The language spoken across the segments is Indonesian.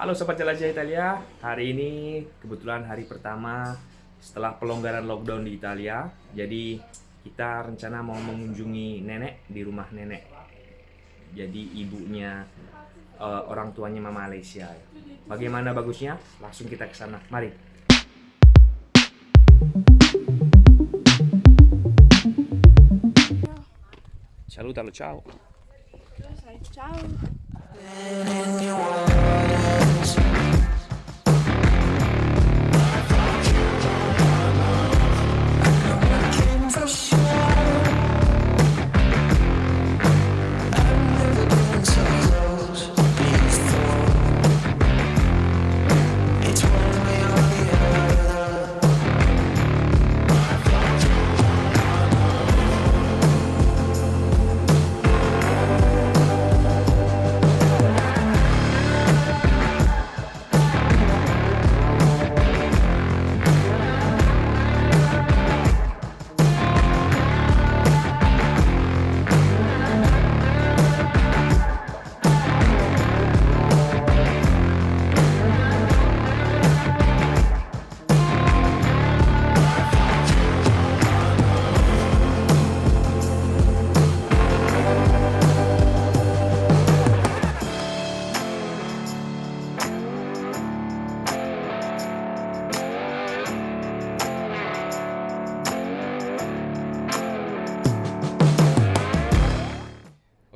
Halo Sobat Jelajah Italia, hari ini kebetulan hari pertama setelah pelonggaran lockdown di Italia. Jadi kita rencana mau mengunjungi nenek di rumah nenek. Jadi ibunya eh, orang tuanya Mama Malaysia Bagaimana bagusnya? Langsung kita ke sana, mari. Salutalo, ciao Ciao. In your words.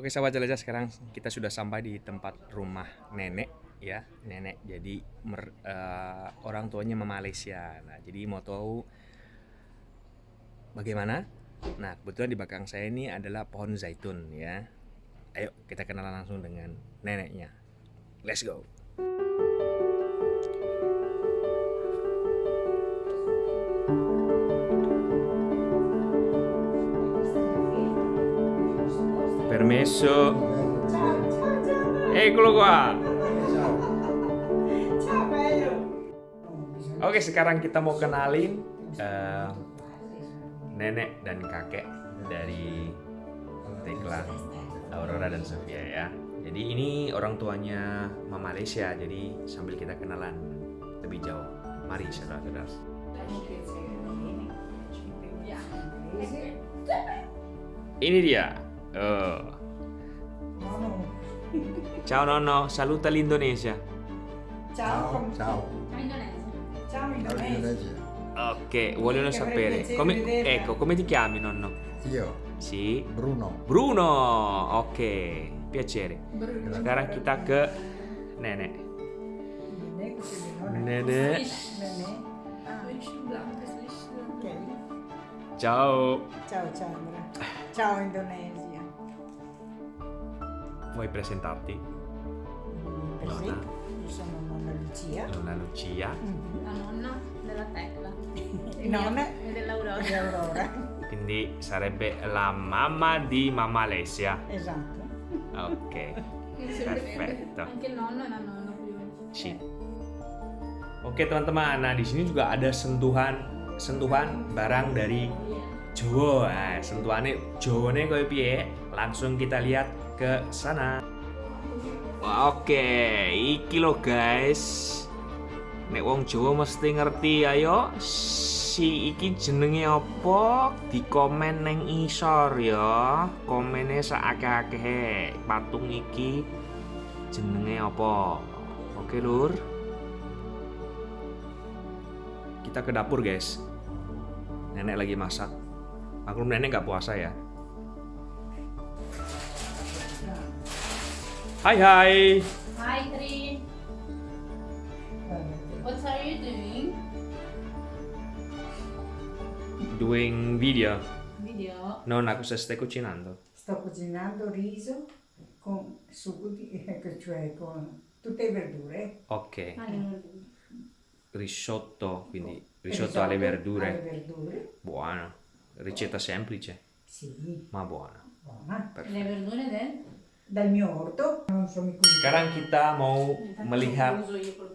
Oke sahabat jelajah sekarang kita sudah sampai di tempat rumah nenek ya. Nenek jadi mer- eh, orang tuanya Mama Malaysia nah jadi mau tahu bagaimana? Nah kebetulan di belakang saya ini adalah pohon zaitun ya. Ayo kita kenalan langsung dengan neneknya. Let's go permesso eccolo qua Oke sekarang kita mau kenalin eh, nenek dan kakek dari Tekla, Aurora dan Sofia ya. Jadi ini orang tuanya Mama Malaysia. Jadi sambil kita kenalan lebih jauh. Mari saudara-saudara. Ini dia. Oh. Ciao nonno, saluta l'Indonesia. Ciao. Ciao. Ciao Indonesia. Indonesia. Ok, vogliono sapere. Come, ecco, come ti chiami nonno? Io, Sì. Bruno. Bruno, oke, piacere. Sekarang kita ke nenek. Nenek, così di nonna. Nenek, Nenek. Ah, ok. ciao. Ciao Chandra. Ciao Indonesia. Vuoi presentarti? Per Nonna. io sono nonna Lucia. Nonna Lucia, Mhm. La nonna della tecla. E nonna E dell'aurora. di Aurora. quindi sarebbe la mamma di Mamma Alessia. Esatto. Ok, Perfetto. Anche il nonno e la nonna più. sì. Oke teman-teman, nah di sini juga ada sentuhan sentuhan barang dari Jawa. Nah, sentuhannya Jawane koyo piye? Langsung kita lihat ke sana. Oke, iki lo guys. Nek wong Jawa mesti ngerti ayo. Si iki jenenge apa? Di komen neng isor ya. Komennya saakeh-akeh. Patung iki jenenge apa? Oke, Lur. Kita ke dapur, guys. Nenek lagi masak. Maklum nenek nggak puasa ya. Hai hai. Hi Tri, what are you doing? Doing video. Video. Non, cosa stai cucinando? Sto cucinando riso con sugo di, cioè con tutte le verdure. Ok. Ah, Risotto, quindi risotto alle verdure. Alle verdure. Buono. Ricetta semplice, Sì, ma buona. buona. Perfetto. Le verdure del? dal mio orto. Sekarang kita mau melihat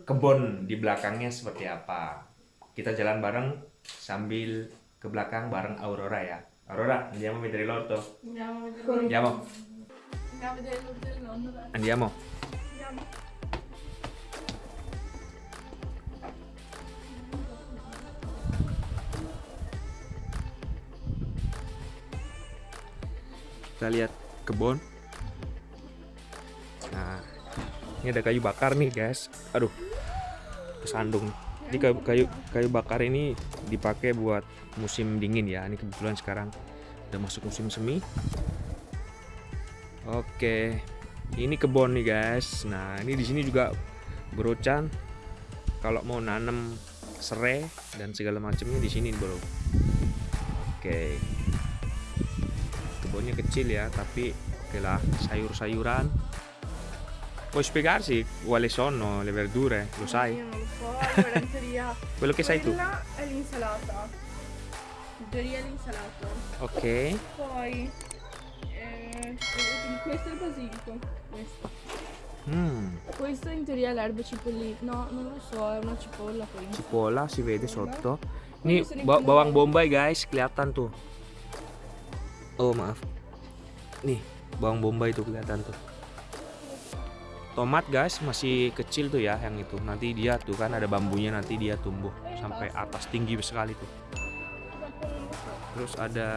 kebun di belakangnya seperti apa. Kita jalan bareng sambil ke belakang bareng Aurora ya. Aurora, dia andiamo dia mau l'orto. mau. Dia mau. Kita lihat kebun ini ada kayu bakar nih guys. Aduh kesandung. Jadi kayu kayu kayu bakar ini dipakai buat musim dingin ya. Ini kebetulan sekarang udah masuk musim semi. Oke ini kebun nih guys. Nah ini di sini juga berocan kalau mau nanam serai dan segala macamnya di sini bro. Oke. Kebunnya kecil ya tapi oke lah sayur-sayuran puoi spiegarsi quali sono le verdure lo sai Io non lo so, in teoria quello che sai tu quella è l'insalata. In teoria è l'insalata. ok Poi eh, questo è il basilico. Questo. Mm, Questo in teoria è l'erba cipollina. No, non lo so, è una cipolla poi. cipolla si vede sotto Quelli ini ba- bawang bombay guys kelihatan tuh oh maaf nih bawang bombay tuh kelihatan tuh tomat guys masih kecil tuh ya yang itu. Nanti dia tuh kan ada bambunya nanti dia tumbuh sampai atas tinggi sekali tuh. Terus ada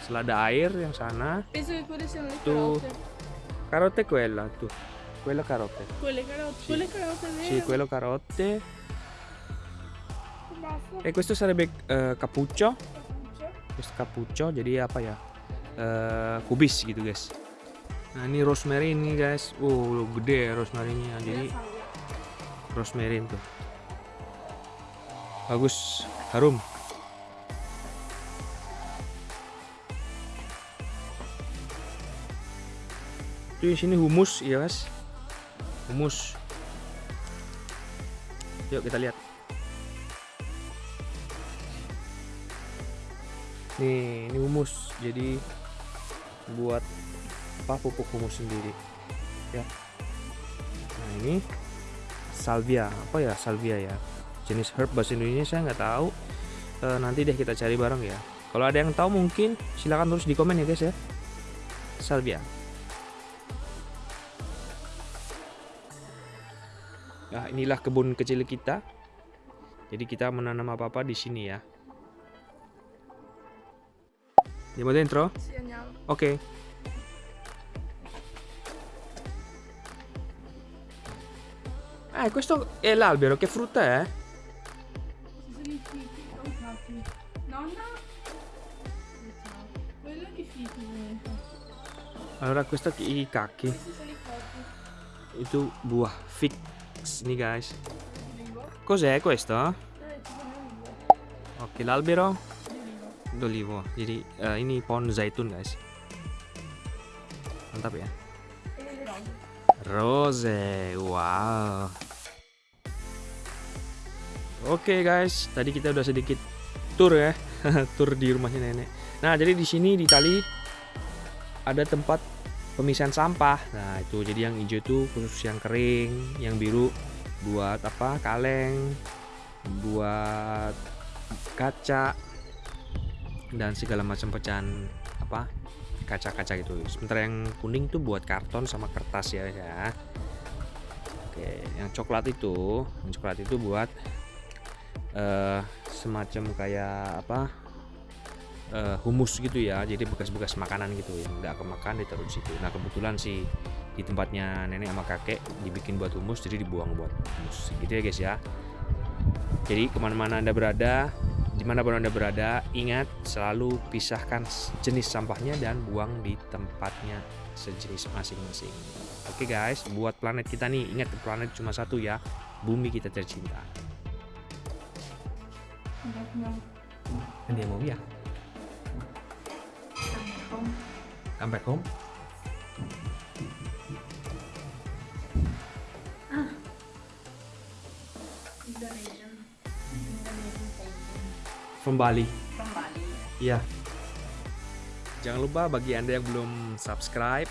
selada air yang sana. Penso che quelle siano le Tu- carote. carote quella tuh. Quella carote. Quelle carote. Sì. Carote quello carote. E questo sarebbe eh, cappuccio terus cappuccio jadi apa ya? Eh kubis gitu guys nah ini rosemary ini guys. Uh gede ya rosemary-nya. Jadi rosemary tuh. Bagus. Harum. Di sini humus ya guys. Humus. Yuk kita lihat. Nih, ini humus. Jadi buat apa pupuk humus sendiri. Ya. Nah, ini salvia. Apa ya salvia ya? Jenis herb bahasa Indonesia saya nggak tahu. Eh, nanti deh kita cari bareng ya. Kalau ada yang tahu mungkin silakan tulis di komen ya guys ya. Salvia. Nah, inilah kebun kecil kita. Jadi kita menanam apa-apa di sini ya. Andiamo dentro? Sì, andiamo. Ok. Eh, questo è l'albero, che frutta è? Allora, questo è i cacchi. tu buah fix nih guys. Cos'è questo? Ok, l'albero d'olivo. Eh, in uh, ini pohon zaitun guys. Andate bene. Rose. Wow. Oke guys, tadi kita udah sedikit tour ya, tour di rumahnya nenek. Nah jadi di sini di tali ada tempat pemisahan sampah. Nah itu jadi yang hijau itu khusus yang kering, yang biru buat apa? Kaleng, buat kaca dan segala macam pecahan apa kaca-kaca gitu. Sementara yang kuning tuh buat karton sama kertas ya ya. Oke, yang coklat itu, yang coklat itu buat eh semacam kayak apa? eh, humus gitu ya. Jadi bekas-bekas makanan gitu yang nggak kemakan ditaruh di situ. Nah, kebetulan sih di tempatnya nenek sama kakek dibikin buat humus jadi dibuang buat humus gitu ya guys ya jadi ke mana-mana anda berada di mana pun anda berada ingat selalu pisahkan jenis sampahnya dan buang di tempatnya sejenis masing-masing. Oke guys buat planet kita nih ingat planet cuma satu ya bumi kita tercinta. Andiamo via come back home. Indonesian painting. From Bali From Bali. Iya. Jangan lupa bagi Anda yang belum subscribe,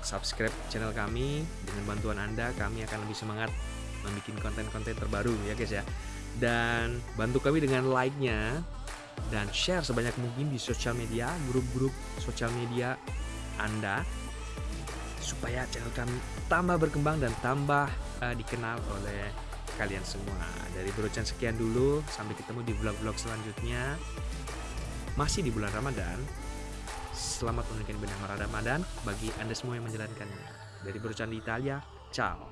subscribe channel kami. Dengan bantuan Anda, kami akan lebih semangat membuat konten-konten terbaru ya guys ya. Dan bantu kami dengan like-nya dan share sebanyak mungkin di sosial media, grup-grup sosial media Anda supaya channel kami tambah berkembang dan tambah eh, dikenal oleh kalian semua. Dari Brochan sekian dulu, sampai ketemu di vlog-vlog selanjutnya. Masih di bulan Ramadan. Selamat menunaikan benang Ramadan bagi Anda semua yang menjalankannya. Dari Brochan di Italia, ciao.